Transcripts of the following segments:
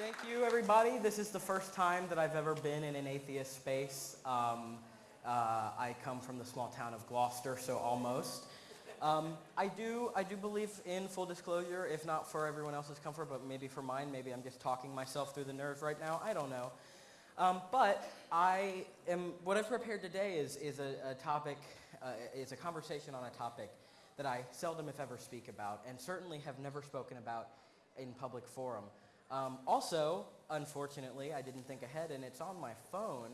Thank you, everybody. This is the first time that I've ever been in an atheist space. Um, uh, I come from the small town of Gloucester, so almost. Um, I do, I do believe in full disclosure, if not for everyone else's comfort, but maybe for mine. Maybe I'm just talking myself through the nerves right now. I don't know. Um, but I am, what I've prepared today is, is a, a topic, uh, is a conversation on a topic that I seldom, if ever, speak about, and certainly have never spoken about in public forum. Um, also, unfortunately, I didn't think ahead, and it's on my phone.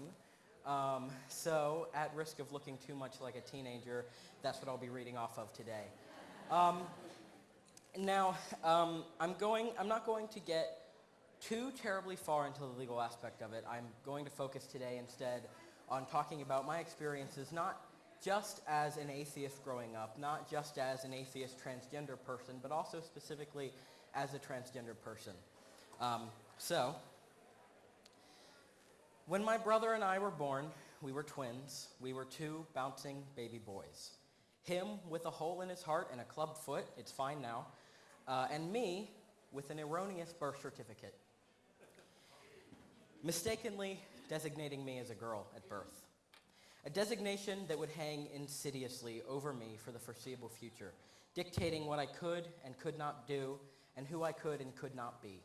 Um, so, at risk of looking too much like a teenager, that's what I'll be reading off of today. Um, now, um, I'm going. I'm not going to get too terribly far into the legal aspect of it. I'm going to focus today instead on talking about my experiences, not just as an atheist growing up, not just as an atheist transgender person, but also specifically as a transgender person. Um, so, when my brother and I were born, we were twins. We were two bouncing baby boys. Him with a hole in his heart and a club foot, it's fine now, uh, and me with an erroneous birth certificate, mistakenly designating me as a girl at birth. A designation that would hang insidiously over me for the foreseeable future, dictating what I could and could not do, and who I could and could not be.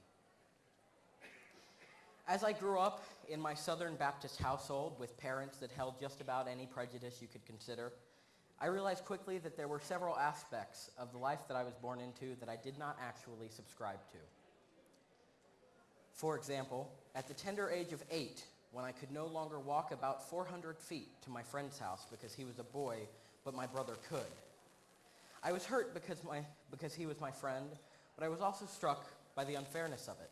As I grew up in my Southern Baptist household with parents that held just about any prejudice you could consider, I realized quickly that there were several aspects of the life that I was born into that I did not actually subscribe to. For example, at the tender age of eight, when I could no longer walk about 400 feet to my friend's house because he was a boy, but my brother could. I was hurt because, my, because he was my friend, but I was also struck by the unfairness of it.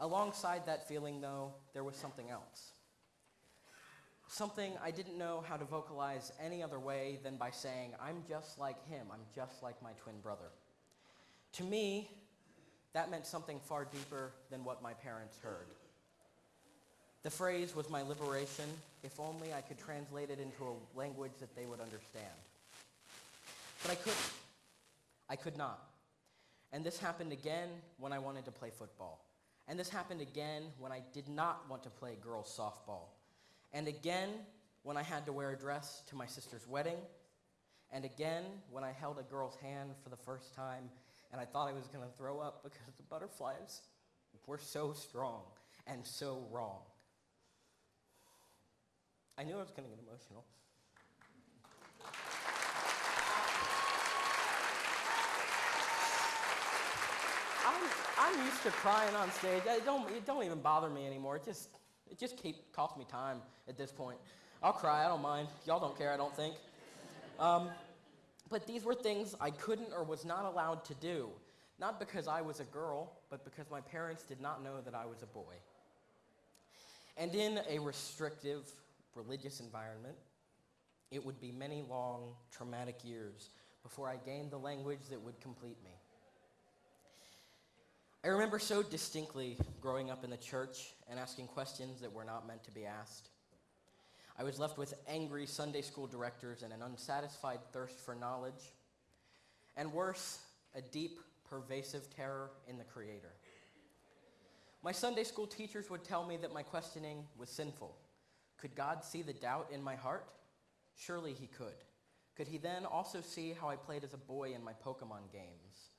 Alongside that feeling, though, there was something else. Something I didn't know how to vocalize any other way than by saying, I'm just like him, I'm just like my twin brother. To me, that meant something far deeper than what my parents heard. The phrase was my liberation, if only I could translate it into a language that they would understand. But I couldn't. I could not. And this happened again when I wanted to play football. And this happened again when I did not want to play girls softball. And again when I had to wear a dress to my sister's wedding. And again when I held a girl's hand for the first time and I thought I was going to throw up because the butterflies were so strong and so wrong. I knew I was going to get emotional. I'm, I'm used to crying on stage. It don't, it don't even bother me anymore. It just, it just keep, costs me time at this point. I'll cry, I don't mind. Y'all don't care, I don't think. Um, but these were things I couldn't or was not allowed to do. Not because I was a girl, but because my parents did not know that I was a boy. And in a restrictive religious environment, it would be many long, traumatic years before I gained the language that would complete me. I remember so distinctly growing up in the church and asking questions that were not meant to be asked. I was left with angry Sunday school directors and an unsatisfied thirst for knowledge, and worse, a deep, pervasive terror in the Creator. My Sunday school teachers would tell me that my questioning was sinful. Could God see the doubt in my heart? Surely He could. Could He then also see how I played as a boy in my Pokemon games?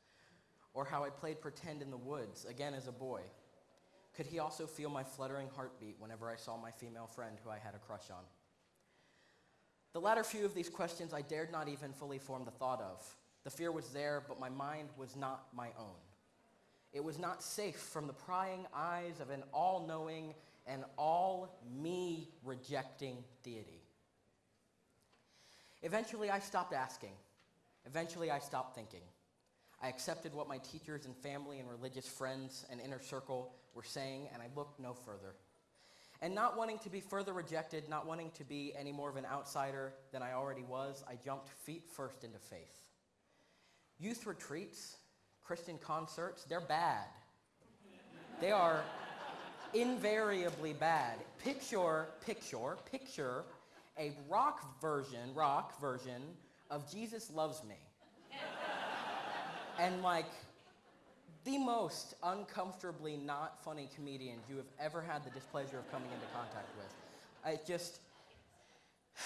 Or how I played pretend in the woods, again as a boy? Could he also feel my fluttering heartbeat whenever I saw my female friend who I had a crush on? The latter few of these questions I dared not even fully form the thought of. The fear was there, but my mind was not my own. It was not safe from the prying eyes of an all knowing and all me rejecting deity. Eventually, I stopped asking. Eventually, I stopped thinking. I accepted what my teachers and family and religious friends and inner circle were saying, and I looked no further. And not wanting to be further rejected, not wanting to be any more of an outsider than I already was, I jumped feet first into faith. Youth retreats, Christian concerts, they're bad. They are invariably bad. Picture, picture, picture a rock version, rock version of Jesus Loves Me and like the most uncomfortably not funny comedians you have ever had the displeasure of coming into contact with. I just.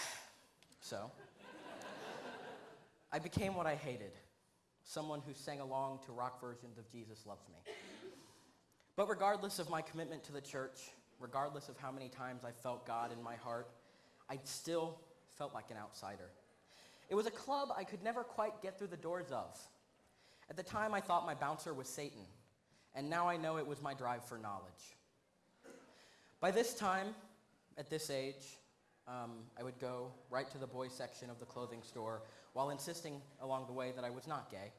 So. I became what I hated someone who sang along to rock versions of Jesus Loves Me. But regardless of my commitment to the church, regardless of how many times I felt God in my heart, I still felt like an outsider. It was a club I could never quite get through the doors of. At the time, I thought my bouncer was Satan, and now I know it was my drive for knowledge. By this time, at this age, um, I would go right to the boys section of the clothing store while insisting along the way that I was not gay.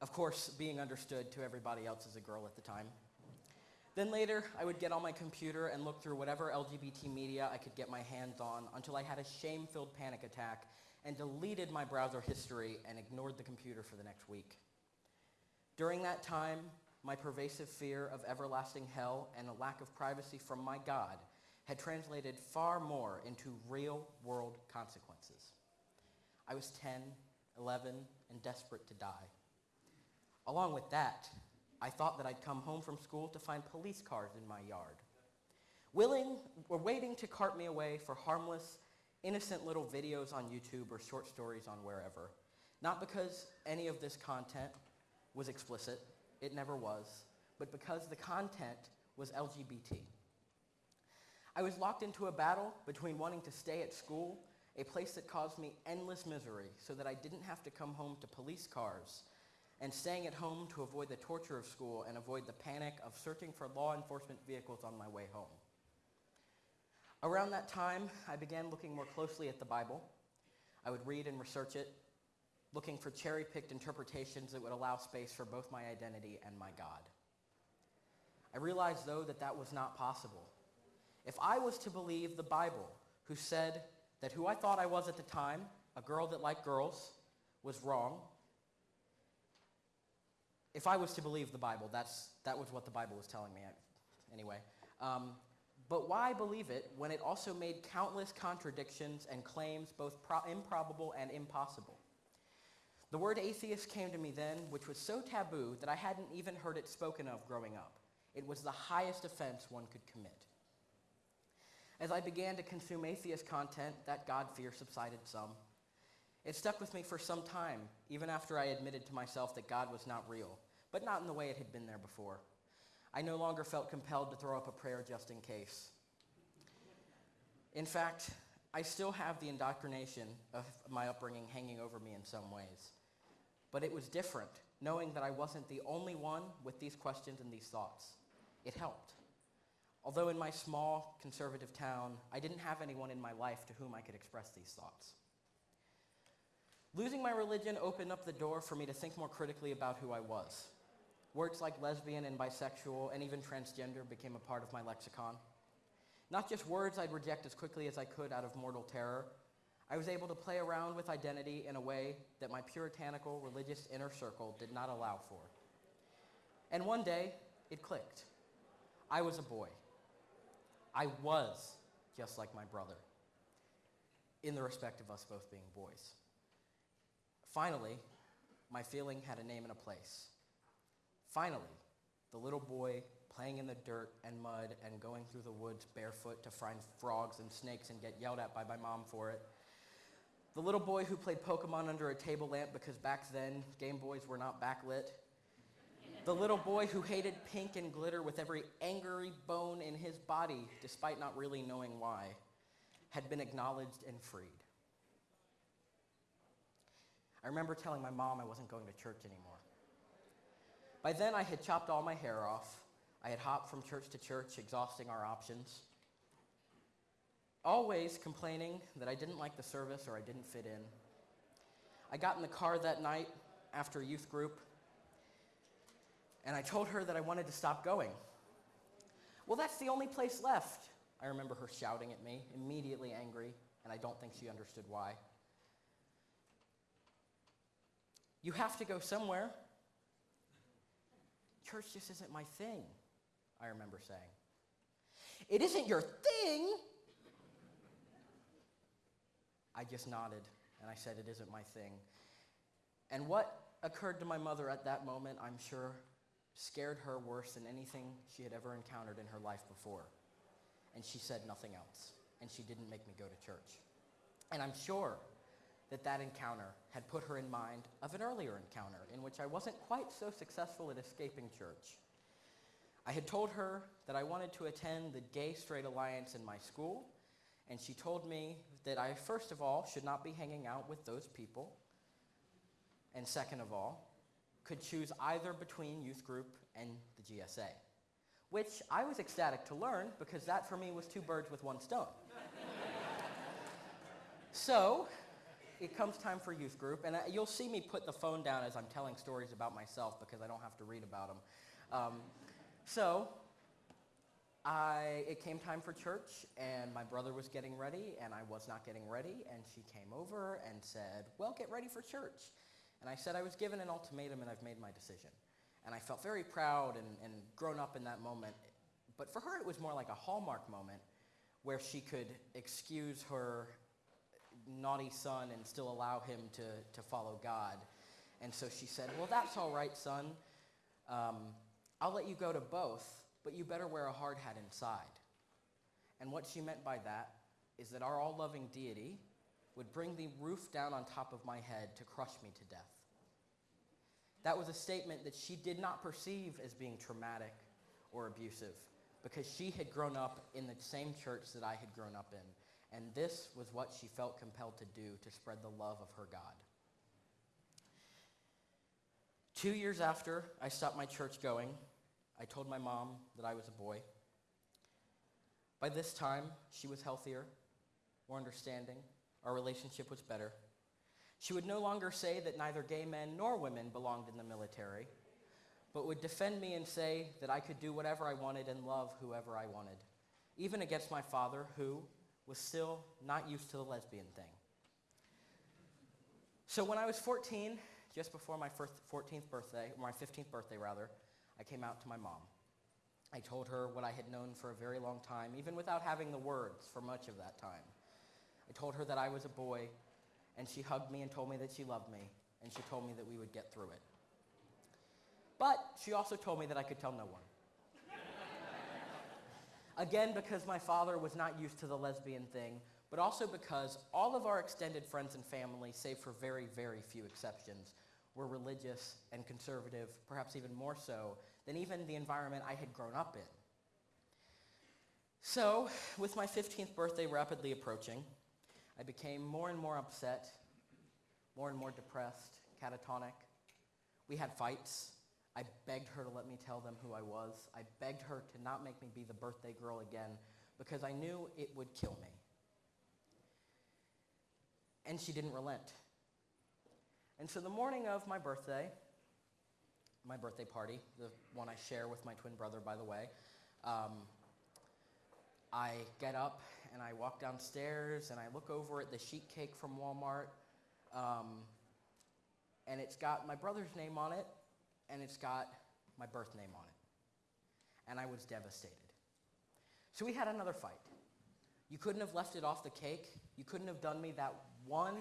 Of course, being understood to everybody else as a girl at the time. Then later, I would get on my computer and look through whatever LGBT media I could get my hands on until I had a shame filled panic attack and deleted my browser history and ignored the computer for the next week. During that time, my pervasive fear of everlasting hell and a lack of privacy from my God had translated far more into real world consequences. I was 10, 11, and desperate to die. Along with that, I thought that I'd come home from school to find police cars in my yard. Willing or waiting to cart me away for harmless, innocent little videos on YouTube or short stories on wherever. Not because any of this content was explicit, it never was, but because the content was LGBT. I was locked into a battle between wanting to stay at school, a place that caused me endless misery, so that I didn't have to come home to police cars, and staying at home to avoid the torture of school and avoid the panic of searching for law enforcement vehicles on my way home. Around that time, I began looking more closely at the Bible. I would read and research it, looking for cherry picked interpretations that would allow space for both my identity and my God. I realized, though, that that was not possible. If I was to believe the Bible, who said that who I thought I was at the time, a girl that liked girls, was wrong, if I was to believe the Bible, that's, that was what the Bible was telling me anyway. Um, but why believe it when it also made countless contradictions and claims both pro- improbable and impossible? The word atheist came to me then, which was so taboo that I hadn't even heard it spoken of growing up. It was the highest offense one could commit. As I began to consume atheist content, that God fear subsided some. It stuck with me for some time, even after I admitted to myself that God was not real, but not in the way it had been there before. I no longer felt compelled to throw up a prayer just in case. In fact, I still have the indoctrination of my upbringing hanging over me in some ways. But it was different, knowing that I wasn't the only one with these questions and these thoughts. It helped. Although in my small conservative town, I didn't have anyone in my life to whom I could express these thoughts. Losing my religion opened up the door for me to think more critically about who I was. Words like lesbian and bisexual and even transgender became a part of my lexicon. Not just words I'd reject as quickly as I could out of mortal terror. I was able to play around with identity in a way that my puritanical religious inner circle did not allow for. And one day, it clicked. I was a boy. I was just like my brother, in the respect of us both being boys. Finally, my feeling had a name and a place. Finally, the little boy playing in the dirt and mud and going through the woods barefoot to find frogs and snakes and get yelled at by my mom for it. The little boy who played Pokemon under a table lamp because back then Game Boys were not backlit. The little boy who hated pink and glitter with every angry bone in his body, despite not really knowing why, had been acknowledged and freed. I remember telling my mom I wasn't going to church anymore. By then, I had chopped all my hair off. I had hopped from church to church, exhausting our options. Always complaining that I didn't like the service or I didn't fit in. I got in the car that night after youth group, and I told her that I wanted to stop going. Well, that's the only place left. I remember her shouting at me, immediately angry, and I don't think she understood why. You have to go somewhere. Church just isn't my thing, I remember saying. It isn't your thing? I just nodded and I said, It isn't my thing. And what occurred to my mother at that moment, I'm sure, scared her worse than anything she had ever encountered in her life before. And she said nothing else. And she didn't make me go to church. And I'm sure that that encounter had put her in mind of an earlier encounter in which I wasn't quite so successful at escaping church. I had told her that I wanted to attend the Gay Straight Alliance in my school, and she told me that I, first of all, should not be hanging out with those people, and second of all, could choose either between youth group and the GSA, which I was ecstatic to learn because that for me was two birds with one stone. so, it comes time for youth group, and you'll see me put the phone down as I'm telling stories about myself because I don't have to read about them. Um, so, I, it came time for church, and my brother was getting ready, and I was not getting ready, and she came over and said, Well, get ready for church. And I said I was given an ultimatum, and I've made my decision. And I felt very proud and, and grown up in that moment. But for her, it was more like a hallmark moment where she could excuse her naughty son and still allow him to, to follow God. And so she said, Well, that's all right, son. Um, I'll let you go to both, but you better wear a hard hat inside. And what she meant by that is that our all loving deity would bring the roof down on top of my head to crush me to death. That was a statement that she did not perceive as being traumatic or abusive because she had grown up in the same church that I had grown up in. And this was what she felt compelled to do to spread the love of her God. Two years after I stopped my church going, I told my mom that I was a boy. By this time, she was healthier, more understanding. Our relationship was better. She would no longer say that neither gay men nor women belonged in the military, but would defend me and say that I could do whatever I wanted and love whoever I wanted, even against my father, who, was still not used to the lesbian thing. So when I was 14, just before my 14th birthday, or my 15th birthday rather, I came out to my mom. I told her what I had known for a very long time, even without having the words for much of that time. I told her that I was a boy, and she hugged me and told me that she loved me, and she told me that we would get through it. But she also told me that I could tell no one. Again, because my father was not used to the lesbian thing, but also because all of our extended friends and family, save for very, very few exceptions, were religious and conservative, perhaps even more so than even the environment I had grown up in. So, with my 15th birthday rapidly approaching, I became more and more upset, more and more depressed, catatonic. We had fights. I begged her to let me tell them who I was. I begged her to not make me be the birthday girl again because I knew it would kill me. And she didn't relent. And so the morning of my birthday, my birthday party, the one I share with my twin brother, by the way, um, I get up and I walk downstairs and I look over at the sheet cake from Walmart. Um, and it's got my brother's name on it and it's got my birth name on it. And I was devastated. So we had another fight. You couldn't have left it off the cake. You couldn't have done me that one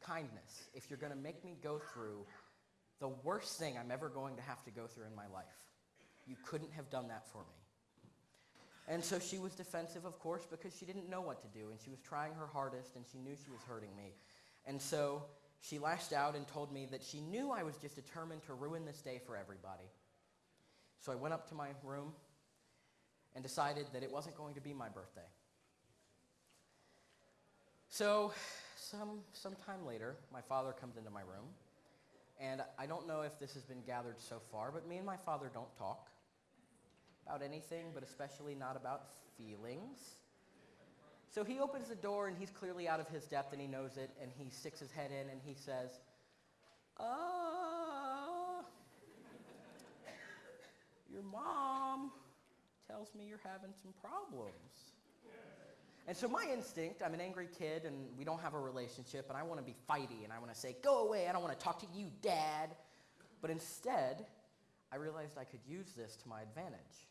kindness if you're going to make me go through the worst thing I'm ever going to have to go through in my life. You couldn't have done that for me. And so she was defensive, of course, because she didn't know what to do, and she was trying her hardest, and she knew she was hurting me. And so she lashed out and told me that she knew I was just determined to ruin this day for everybody. So I went up to my room and decided that it wasn't going to be my birthday. So, some, some time later, my father comes into my room, and I don't know if this has been gathered so far, but me and my father don't talk about anything, but especially not about feelings. So he opens the door and he's clearly out of his depth and he knows it and he sticks his head in and he says, Uh, your mom tells me you're having some problems. And so my instinct, I'm an angry kid and we don't have a relationship and I want to be fighty and I want to say, go away, I don't want to talk to you, dad. But instead, I realized I could use this to my advantage.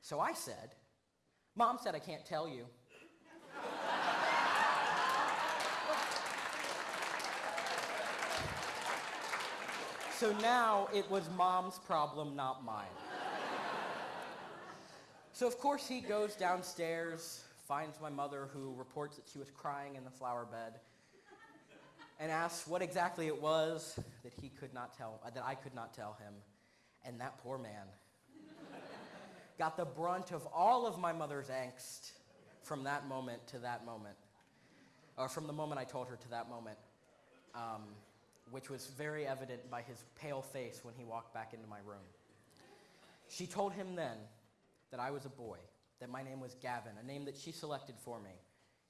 So I said, Mom said I can't tell you. So now it was mom's problem, not mine. So, of course, he goes downstairs, finds my mother, who reports that she was crying in the flower bed, and asks what exactly it was that he could not tell, uh, that I could not tell him. And that poor man got the brunt of all of my mother's angst from that moment to that moment, or from the moment I told her to that moment, um, which was very evident by his pale face when he walked back into my room. She told him then that I was a boy, that my name was Gavin, a name that she selected for me.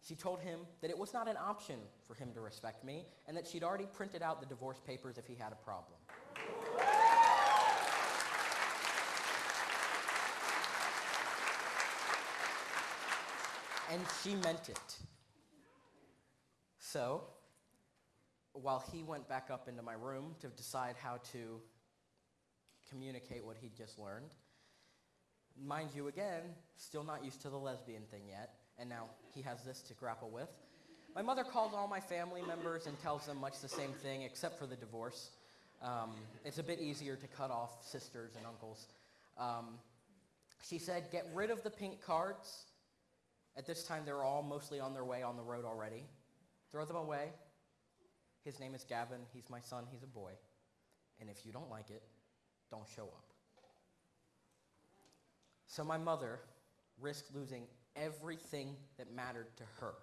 She told him that it was not an option for him to respect me, and that she'd already printed out the divorce papers if he had a problem. and she meant it. So, while he went back up into my room to decide how to communicate what he'd just learned, mind you, again, still not used to the lesbian thing yet, and now he has this to grapple with. My mother calls all my family members and tells them much the same thing, except for the divorce. Um, it's a bit easier to cut off sisters and uncles. Um, she said, get rid of the pink cards. At this time, they were all mostly on their way on the road already. Throw them away. His name is Gavin. He's my son. He's a boy. And if you don't like it, don't show up. So my mother risked losing everything that mattered to her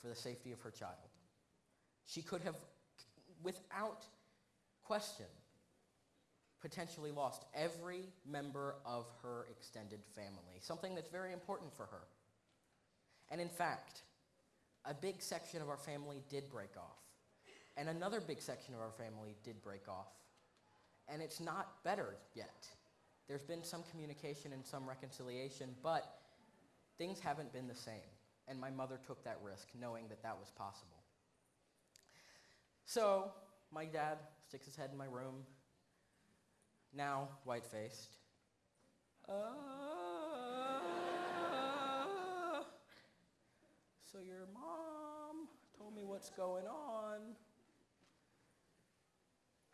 for the safety of her child. She could have, without question, potentially lost every member of her extended family, something that's very important for her. And in fact, a big section of our family did break off. And another big section of our family did break off. And it's not better yet. There's been some communication and some reconciliation, but things haven't been the same. And my mother took that risk, knowing that that was possible. So, my dad sticks his head in my room, now white faced. Uh, so, your mom told me what's going on.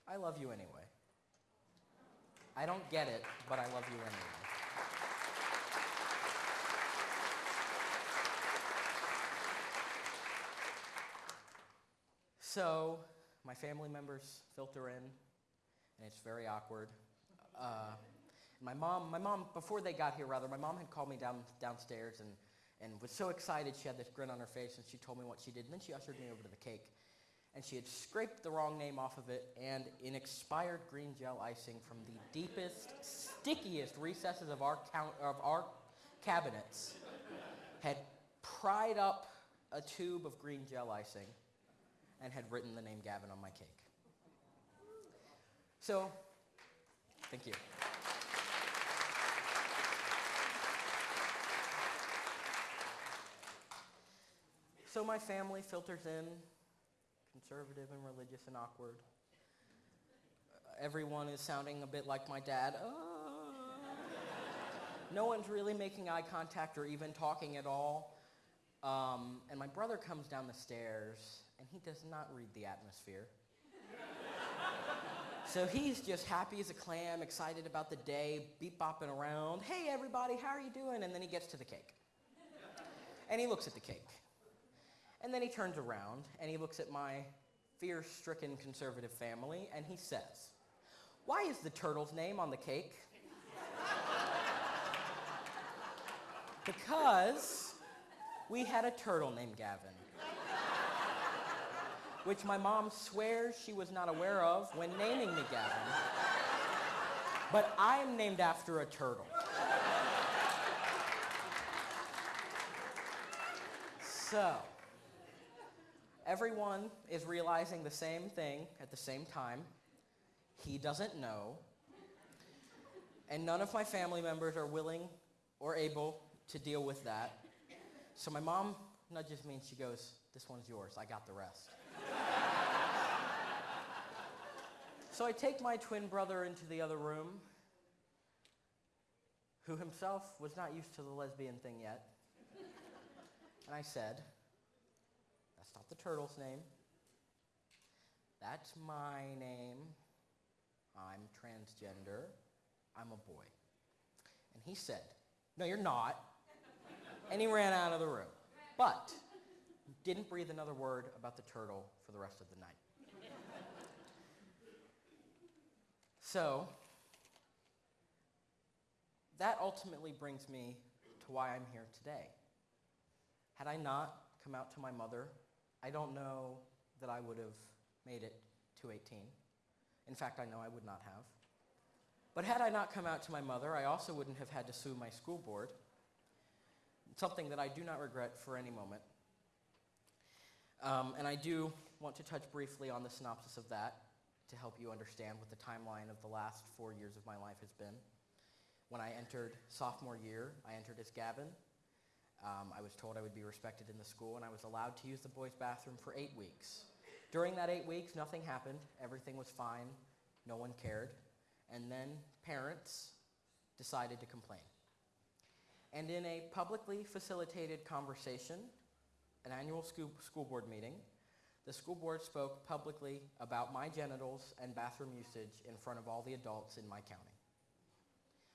I love you anyway. I don't get it, but I love you anyway. So, my family members filter in, and it's very awkward. Uh, my mom, my mom, before they got here, rather, my mom had called me down downstairs and, and was so excited. She had this grin on her face, and she told me what she did. And then she ushered me over to the cake, and she had scraped the wrong name off of it, and in expired green gel icing from the deepest, stickiest recesses of our count, of our cabinets, had pried up a tube of green gel icing and had written the name Gavin on my cake. So, thank you. So my family filters in, conservative and religious and awkward. Everyone is sounding a bit like my dad. Uh, no one's really making eye contact or even talking at all. Um, and my brother comes down the stairs and he does not read the atmosphere. so he's just happy as a clam, excited about the day, beep bopping around. Hey, everybody, how are you doing? And then he gets to the cake. And he looks at the cake. And then he turns around and he looks at my fear stricken conservative family and he says, Why is the turtle's name on the cake? because we had a turtle named Gavin which my mom swears she was not aware of when naming me Gavin. But I am named after a turtle. So, everyone is realizing the same thing at the same time. He doesn't know. And none of my family members are willing or able to deal with that. So my mom nudges me and she goes, This one's yours. I got the rest. So I take my twin brother into the other room, who himself was not used to the lesbian thing yet. And I said, The turtle's name. That's my name. I'm transgender. I'm a boy. And he said, No, you're not. and he ran out of the room. But didn't breathe another word about the turtle for the rest of the night. so, that ultimately brings me to why I'm here today. Had I not come out to my mother, I don't know that I would have made it to 18. In fact, I know I would not have. But had I not come out to my mother, I also wouldn't have had to sue my school board, something that I do not regret for any moment. Um, and I do want to touch briefly on the synopsis of that to help you understand what the timeline of the last four years of my life has been. When I entered sophomore year, I entered as Gavin. Um, I was told I would be respected in the school, and I was allowed to use the boys' bathroom for eight weeks. During that eight weeks, nothing happened. Everything was fine. No one cared. And then parents decided to complain. And in a publicly facilitated conversation, an annual school, school board meeting, the school board spoke publicly about my genitals and bathroom usage in front of all the adults in my county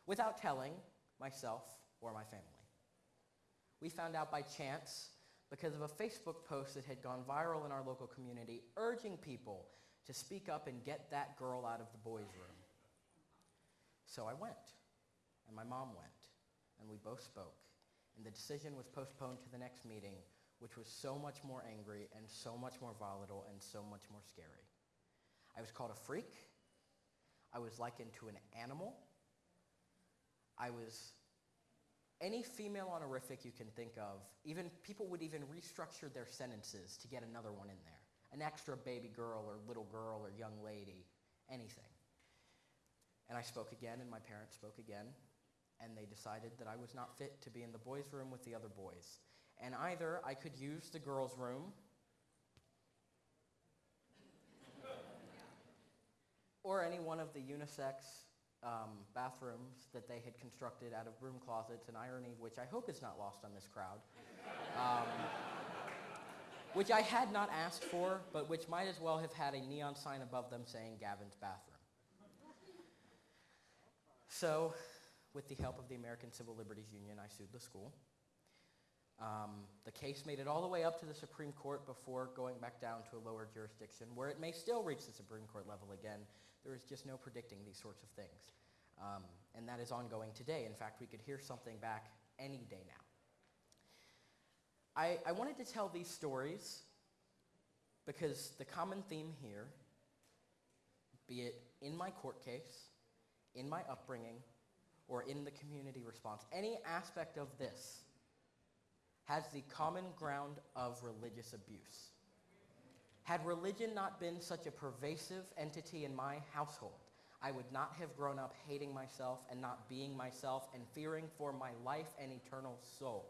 without telling myself or my family. We found out by chance because of a Facebook post that had gone viral in our local community urging people to speak up and get that girl out of the boys' room. So I went, and my mom went, and we both spoke. And the decision was postponed to the next meeting, which was so much more angry and so much more volatile and so much more scary. I was called a freak. I was likened to an animal. I was any female honorific you can think of. Even people would even restructure their sentences to get another one in there. An extra baby girl or little girl or young lady, anything. And I spoke again, and my parents spoke again, and they decided that I was not fit to be in the boys' room with the other boys. And either I could use the girls' room, or any one of the unisex um, bathrooms that they had constructed out of broom closets, an irony which I hope is not lost on this crowd. Um, which I had not asked for, but which might as well have had a neon sign above them saying Gavin's bathroom. So, with the help of the American Civil Liberties Union, I sued the school. Um, the case made it all the way up to the Supreme Court before going back down to a lower jurisdiction, where it may still reach the Supreme Court level again there is just no predicting these sorts of things. Um, and that is ongoing today. In fact, we could hear something back any day now. I, I wanted to tell these stories because the common theme here, be it in my court case, in my upbringing, or in the community response, any aspect of this has the common ground of religious abuse. Had religion not been such a pervasive entity in my household, I would not have grown up hating myself and not being myself and fearing for my life and eternal soul.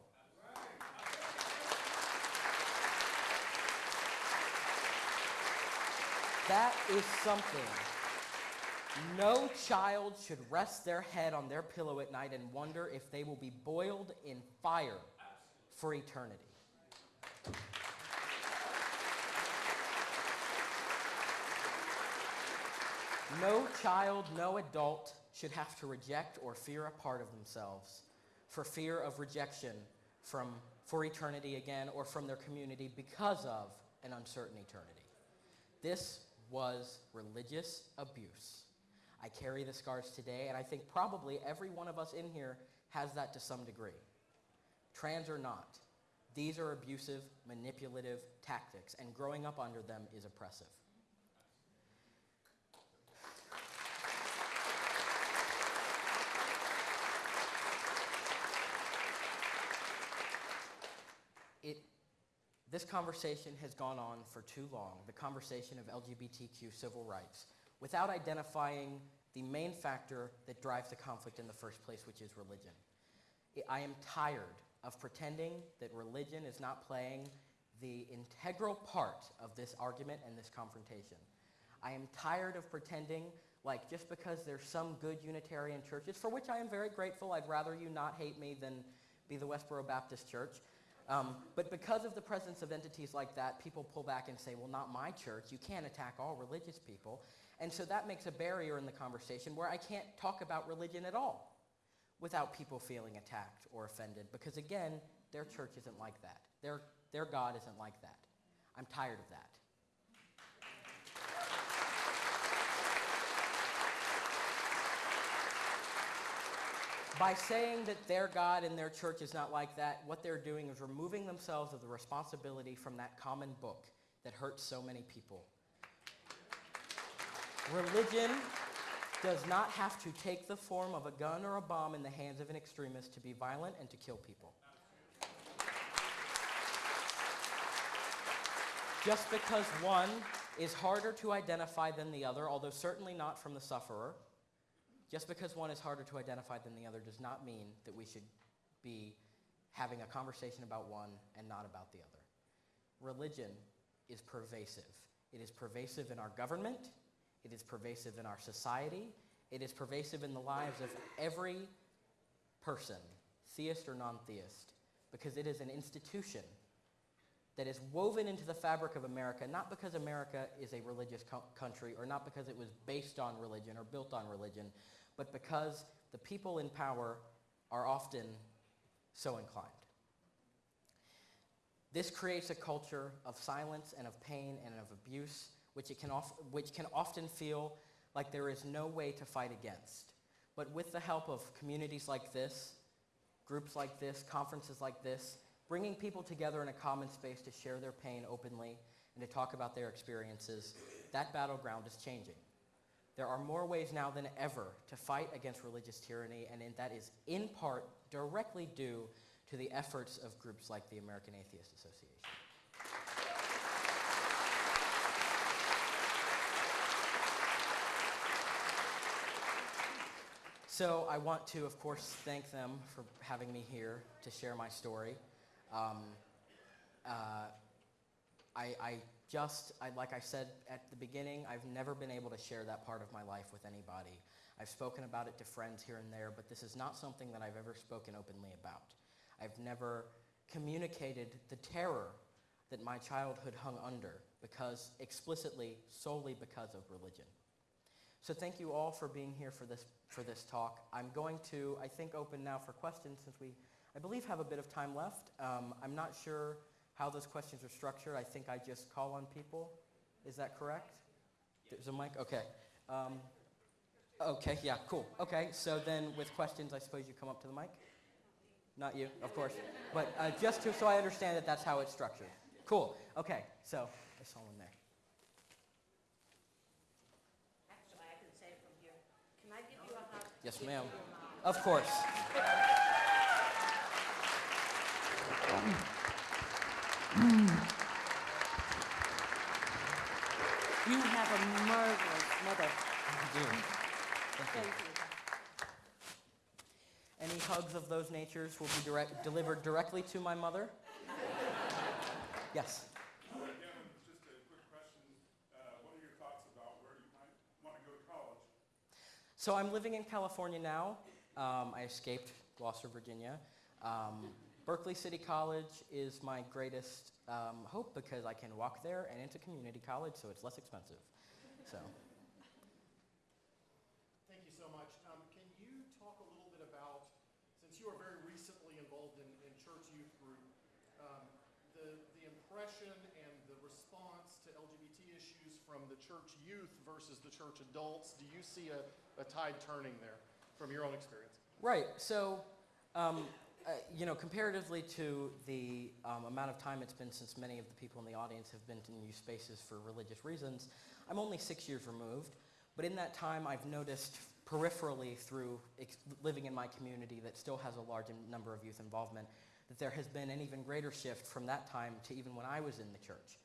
That is something. No child should rest their head on their pillow at night and wonder if they will be boiled in fire for eternity. No child, no adult should have to reject or fear a part of themselves for fear of rejection from, for eternity again or from their community because of an uncertain eternity. This was religious abuse. I carry the scars today, and I think probably every one of us in here has that to some degree. Trans or not, these are abusive, manipulative tactics, and growing up under them is oppressive. This conversation has gone on for too long, the conversation of LGBTQ civil rights, without identifying the main factor that drives the conflict in the first place, which is religion. I am tired of pretending that religion is not playing the integral part of this argument and this confrontation. I am tired of pretending like just because there's some good Unitarian churches, for which I am very grateful, I'd rather you not hate me than be the Westboro Baptist Church. Um, but because of the presence of entities like that, people pull back and say, well, not my church. You can't attack all religious people. And so that makes a barrier in the conversation where I can't talk about religion at all without people feeling attacked or offended. Because again, their church isn't like that. Their, their God isn't like that. I'm tired of that. By saying that their God and their church is not like that, what they're doing is removing themselves of the responsibility from that common book that hurts so many people. Religion does not have to take the form of a gun or a bomb in the hands of an extremist to be violent and to kill people. Just because one is harder to identify than the other, although certainly not from the sufferer, just because one is harder to identify than the other does not mean that we should be having a conversation about one and not about the other. Religion is pervasive. It is pervasive in our government. It is pervasive in our society. It is pervasive in the lives of every person, theist or non theist, because it is an institution that is woven into the fabric of America, not because America is a religious co- country or not because it was based on religion or built on religion, but because the people in power are often so inclined. This creates a culture of silence and of pain and of abuse, which, it can, of, which can often feel like there is no way to fight against. But with the help of communities like this, groups like this, conferences like this, bringing people together in a common space to share their pain openly and to talk about their experiences, that battleground is changing. There are more ways now than ever to fight against religious tyranny, and that is in part directly due to the efforts of groups like the American Atheist Association. So I want to, of course, thank them for having me here to share my story. Um, uh, I, I, just, I, like I said at the beginning, I've never been able to share that part of my life with anybody. I've spoken about it to friends here and there, but this is not something that I've ever spoken openly about. I've never communicated the terror that my childhood hung under because explicitly, solely because of religion. So thank you all for being here for this, for this talk. I'm going to, I think, open now for questions since we, I believe, have a bit of time left. Um, I'm not sure how those questions are structured. I think I just call on people. Is that correct? There's a mic? Okay. Um, okay, yeah, cool. Okay, so then with questions, I suppose you come up to the mic? Not you, of course. But uh, just to, so I understand that that's how it's structured. Cool. Okay, so I saw one there. Actually, I can say from here. Can I give you a hug? Yes, ma'am. you a mom. Of course. You have a marvelous mother. Thank you. Thank you. Any hugs of those natures will be direct, delivered directly to my mother. Yes. Again, just a quick question. What are your thoughts about where you might want to go to college? So I'm living in California now. Um, I escaped Gloucester, Virginia. Um, Berkeley City College is my greatest um, hope because I can walk there and into community college, so it's less expensive. So. Thank you so much. Um, can you talk a little bit about, since you are very recently involved in, in church youth group, um, the, the impression and the response to LGBT issues from the church youth versus the church adults? Do you see a, a tide turning there from your own experience? Right. So, um, uh, you know, comparatively to the um, amount of time it's been since many of the people in the audience have been to new spaces for religious reasons, I'm only six years removed. But in that time, I've noticed peripherally through living in my community that still has a large number of youth involvement, that there has been an even greater shift from that time to even when I was in the church.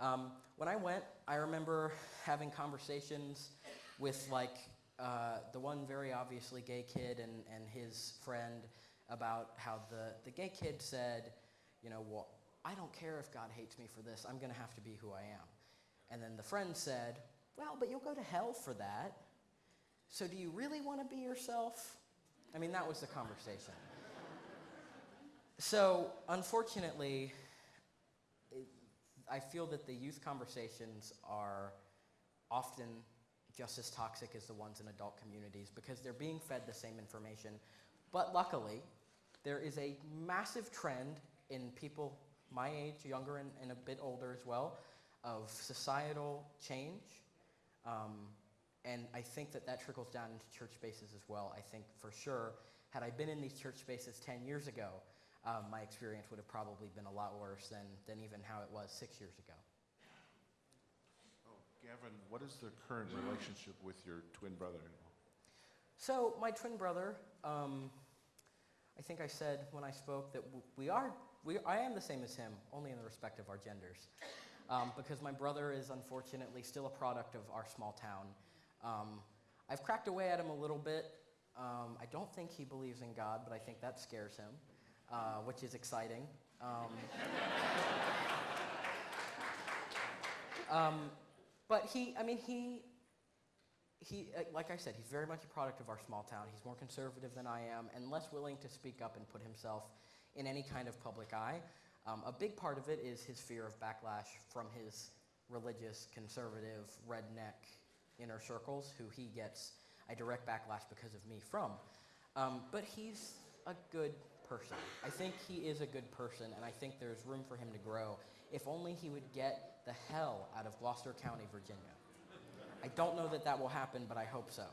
Um, when I went, I remember having conversations with like uh, the one very obviously gay kid and, and his friend about how the, the gay kid said, you know, well, I don't care if God hates me for this, I'm going to have to be who I am. And then the friend said, well, but you'll go to hell for that. So do you really want to be yourself? I mean, that was the conversation. So, unfortunately, I feel that the youth conversations are often just as toxic as the ones in adult communities because they're being fed the same information. But luckily, there is a massive trend in people my age, younger and, and a bit older as well, of societal change. Um, and I think that that trickles down into church spaces as well. I think for sure, had I been in these church spaces 10 years ago, um, my experience would have probably been a lot worse than, than even how it was six years ago. Oh, Gavin, what is the current relationship with your twin brother-in-law? So, my twin brother, um, I think I said when I spoke that we are, we, I am the same as him, only in the respect of our genders. Um, because my brother is unfortunately still a product of our small town. Um, I've cracked away at him a little bit. Um, I don't think he believes in God, but I think that scares him, uh, which is exciting. Um, um, but he, I mean, he, he, uh, like I said, he's very much a product of our small town. He's more conservative than I am and less willing to speak up and put himself in any kind of public eye. Um, a big part of it is his fear of backlash from his religious, conservative, redneck inner circles, who he gets a direct backlash because of me from. Um, but he's a good person. I think he is a good person, and I think there's room for him to grow if only he would get the hell out of Gloucester County, Virginia. I don't know that that will happen, but I hope so.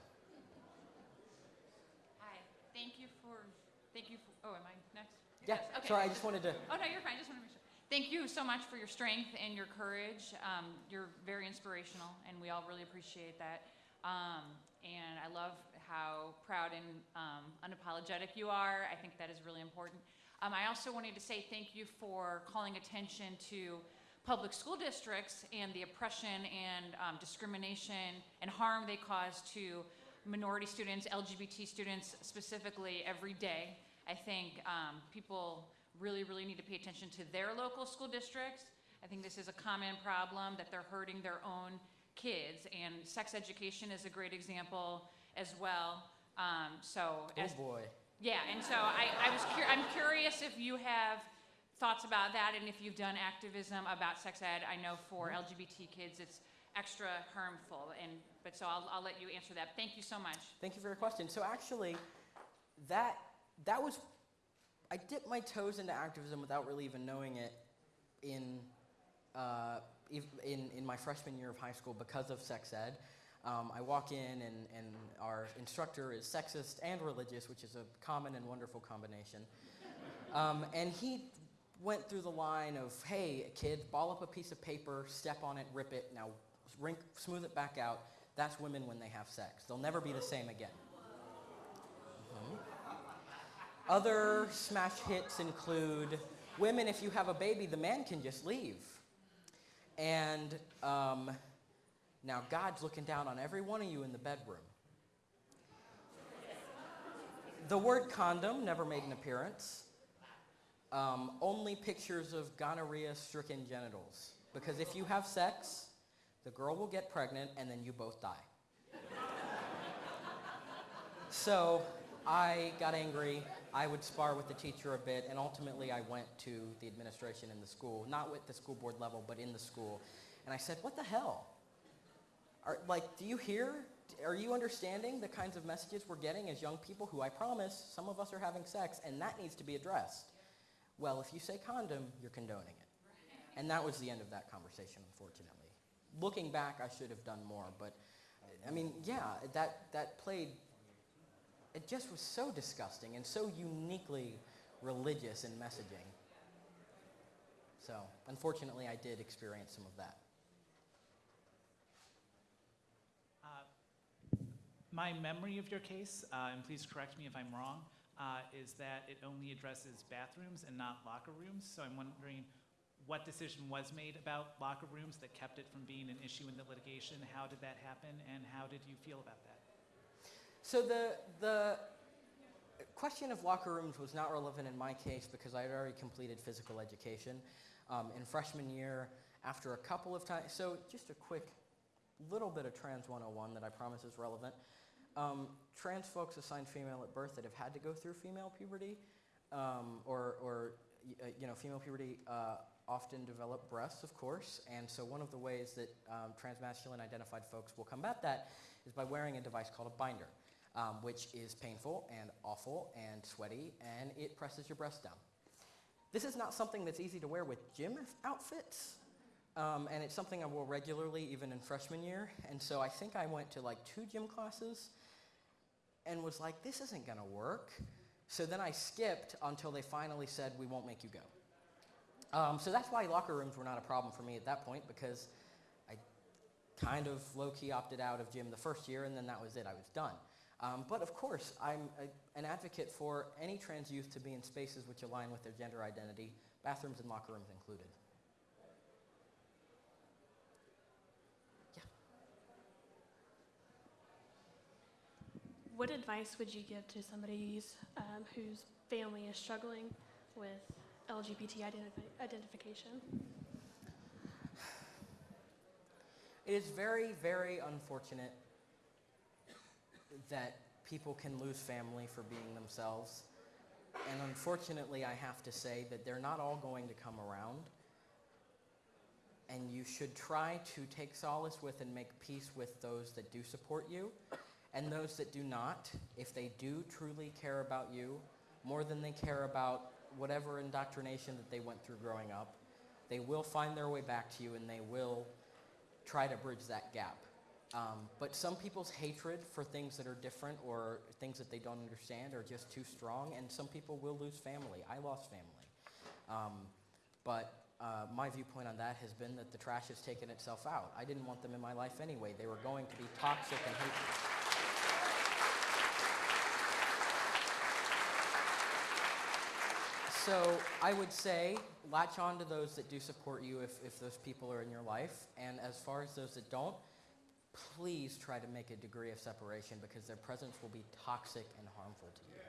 Hi, thank you for, thank you for, oh, am I next? Yeah, Yes, okay. sorry, I just wanted to. Oh, no, you're fine, I just want to make sure. Thank you so much for your strength and your courage. Um, you're very inspirational, and we all really appreciate that. Um, and I love how proud and um, unapologetic you are. I think that is really important. Um, I also wanted to say thank you for calling attention to public school districts and the oppression and um, discrimination and harm they cause to minority students, LGBT students specifically, every day. I think um, people really, really need to pay attention to their local school districts. I think this is a common problem that they're hurting their own kids, and sex education is a great example as well. Um, so, Oh as, boy. yeah, and so I, I was cur- I'm curious if you have thoughts about that and if you've done activism about sex ed. I know for LGBT kids it's extra harmful, and but so I'll, I'll let you answer that. Thank you so much. Thank you for your question. So actually, that that was I dipped my toes into activism without really even knowing it in uh, in in my freshman year of high school because of sex ed. Um, I walk in and, and our instructor is sexist and religious, which is a common and wonderful combination. Um, and he went through the line of, hey, kid, ball up a piece of paper, step on it, rip it, now rink, smooth it back out. That's women when they have sex. They'll never be the same again. Mhm. Other smash hits include women, if you have a baby, the man can just leave. And um, now God's looking down on every one of you in the bedroom. The word condom never made an appearance. Um, only pictures of gonorrhea stricken genitals. Because if you have sex, the girl will get pregnant and then you both die. so I got angry. I would spar with the teacher a bit, and ultimately I went to the administration in the school, not with the school board level, but in the school. And I said, What the hell? Are, like, do you hear? Are you understanding the kinds of messages we're getting as young people who I promise some of us are having sex, and that needs to be addressed? Well, if you say condom, you're condoning it. And that was the end of that conversation, unfortunately. Looking back, I should have done more, but I mean, yeah, that, that played, it just was so disgusting and so uniquely religious in messaging. So, unfortunately, I did experience some of that. Uh, My memory of your case, uh, and please correct me if I'm wrong, uh, is that it only addresses bathrooms and not locker rooms. So I'm wondering what decision was made about locker rooms that kept it from being an issue in the litigation? How did that happen, and how did you feel about that? So the the question of locker rooms was not relevant in my case because I had already completed physical education um, in freshman year. After a couple of times, so just a quick little bit of trans 101 that I promise is relevant. Um, trans folks assigned female at birth that have had to go through female puberty um, or, or uh, you know, female puberty uh, often develop breasts, of course, and so one of the ways that um, transmasculine identified folks will combat that is by wearing a device called a binder, um, which is painful and awful and sweaty, and it presses your breasts down. This is not something that's easy to wear with gym outfits, um, and it's something I wore regularly even in freshman year, and so I think I went to like two gym classes and was like, this isn't gonna work. So then I skipped until they finally said, we won't make you go. Um, so that's why locker rooms were not a problem for me at that point because I kind of low key opted out of gym the first year and then that was it, I was done. Um, but of course, I'm a, an advocate for any trans youth to be in spaces which align with their gender identity, bathrooms and locker rooms included. What advice would you give to somebody um, whose family is struggling with LGBT identifi- identification? It is very, very unfortunate that people can lose family for being themselves. And unfortunately, I have to say that they're not all going to come around. And you should try to take solace with and make peace with those that do support you. And those that do not, if they do truly care about you more than they care about whatever indoctrination that they went through growing up, they will find their way back to you and they will try to bridge that gap. Um, but some people's hatred for things that are different or things that they don't understand are just too strong, and some people will lose family. I lost family. Um, but uh, my viewpoint on that has been that the trash has taken itself out. I didn't want them in my life anyway. They were going to be toxic and hateful. So I would say latch on to those that do support you if, if those people are in your life. And as far as those that don't, please try to make a degree of separation because their presence will be toxic and harmful to you.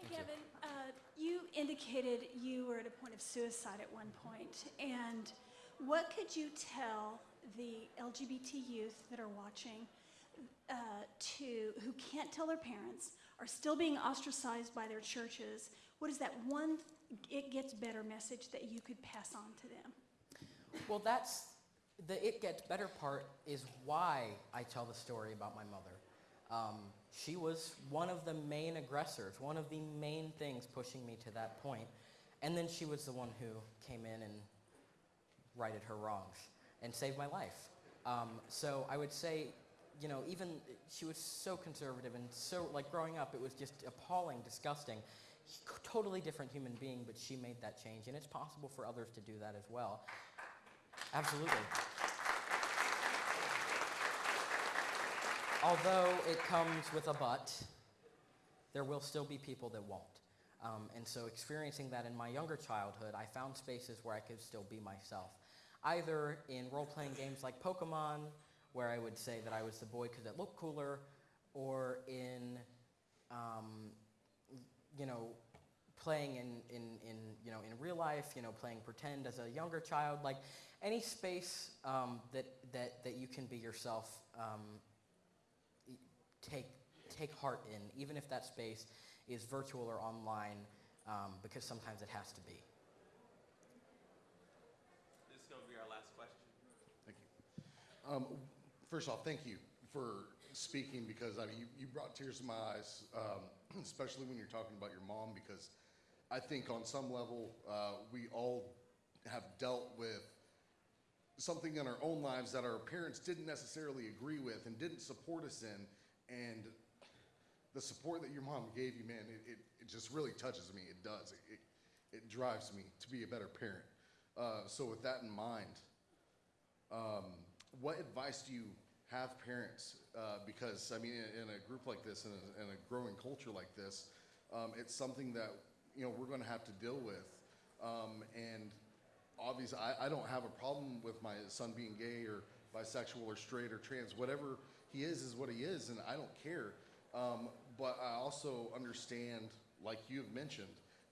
Hey, Kevin, uh, you indicated you were at a point of suicide at one point. point, and what could you tell the LGBT youth that are watching uh, to who can't tell their parents, are still being ostracized by their churches? What is that one it gets better message that you could pass on to them? Well, that's the it gets better part is why I tell the story about my mother. Um, she was one of the main aggressors, one of the main things pushing me to that point. And then she was the one who came in and righted her wrongs and saved my life. Um, so I would say, you know, even she was so conservative and so, like growing up, it was just appalling, disgusting. Totally different human being, but she made that change. And it's possible for others to do that as well. Absolutely. Although it comes with a but, there will still be people that won't. Um, and so, experiencing that in my younger childhood, I found spaces where I could still be myself. Either in role playing games like Pokemon, where I would say that I was the boy because it looked cooler, or in, um, you know, playing in, in, in, you know, in real life, you know, playing pretend as a younger child, like any space um, that, that, that you can be yourself, um, take, take heart in, even if that space is virtual or online, um, because sometimes it has to be. This is going to be our last question. Thank you. First off, thank you for speaking because I mean, you, you brought tears to my eyes, um, especially when you're talking about your mom, because I think on some level uh, we all have dealt with something in our own lives that our parents didn't necessarily agree with and didn't support us in. And the support that your mom gave you, man, it, it, it just really touches me. It does. It, it, it drives me to be a better parent. Uh, so, with that in mind, um, what advice do you have parents? Uh, because I mean, in, in a group like this, in a, in a growing culture like this, um, it's something that you know we're going to have to deal with. Um, and obviously, I, I don't have a problem with my son being gay or bisexual or straight or trans. Whatever he is is what he is, and I don't care. Um, but I also understand, like you have mentioned,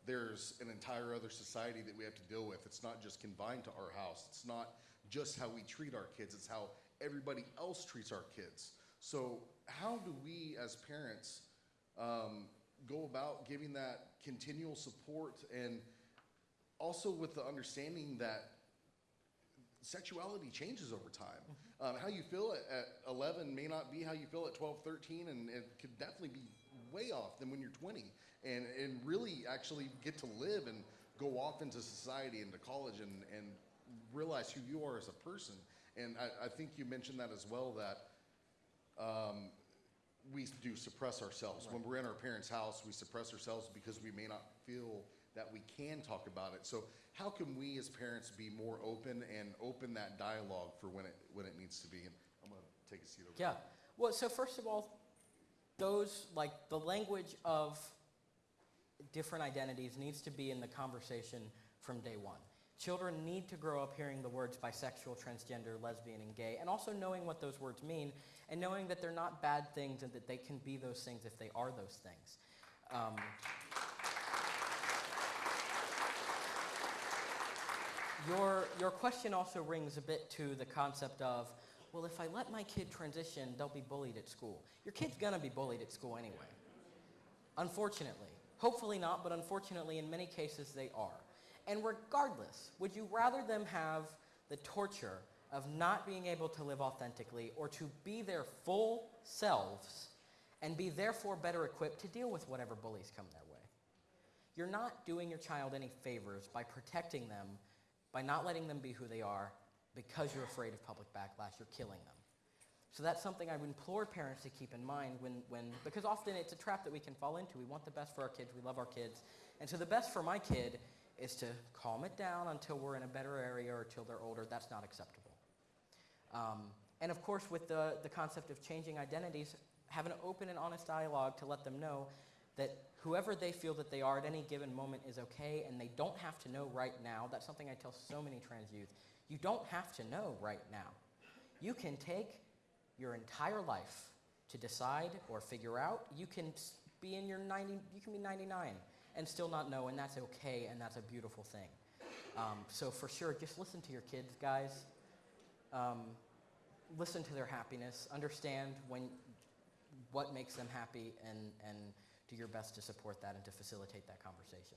there's an entire other society that we have to deal with. It's not just confined to our house. It's not just how we treat our kids. It's how everybody else treats our kids. So how do we as parents um, go about giving that continual support and also with the understanding that sexuality changes over time. Um, how you feel at, at 11 may not be how you feel at 12, 13, and it could definitely be way off than when you're 20. And, and really actually get to live and go off into society, into college, and, and realize who you are as a person. And I, I think you mentioned that as well that um, we do suppress ourselves. When we're in our parents' house, we suppress ourselves because we may not feel that we can talk about it. So how can we as parents be more open and open that dialogue for when it, when it needs to be? And I'm gonna take a seat over Yeah. Well, so first of all, those, like, the language of different identities needs to be in the conversation from day one. Children need to grow up hearing the words bisexual, transgender, lesbian, and gay, and also knowing what those words mean, and knowing that they're not bad things and that they can be those things if they are those things. Um, your, your question also rings a bit to the concept of, well, if I let my kid transition, they'll be bullied at school. Your kid's gonna be bullied at school anyway. Unfortunately. Hopefully not, but unfortunately, in many cases, they are. And regardless, would you rather them have the torture of not being able to live authentically or to be their full selves and be therefore better equipped to deal with whatever bullies come their way? You're not doing your child any favors by protecting them, by not letting them be who they are because you're afraid of public backlash. You're killing them. So that's something I would implore parents to keep in mind when, when, because often it's a trap that we can fall into. We want the best for our kids, we love our kids. And so the best for my kid is to calm it down until we're in a better area or until they're older. That's not acceptable. Um, and of course, with the, the concept of changing identities, have an open and honest dialogue to let them know that whoever they feel that they are at any given moment is okay and they don't have to know right now. That's something I tell so many trans youth. You don't have to know right now. You can take your entire life to decide or figure out. You can be in your 90, you can be 99 and still not know, and that's okay, and that's a beautiful thing. Um, so for sure, just listen to your kids, guys. Um, listen to their happiness. Understand when what makes them happy, and and do your best to support that and to facilitate that conversation.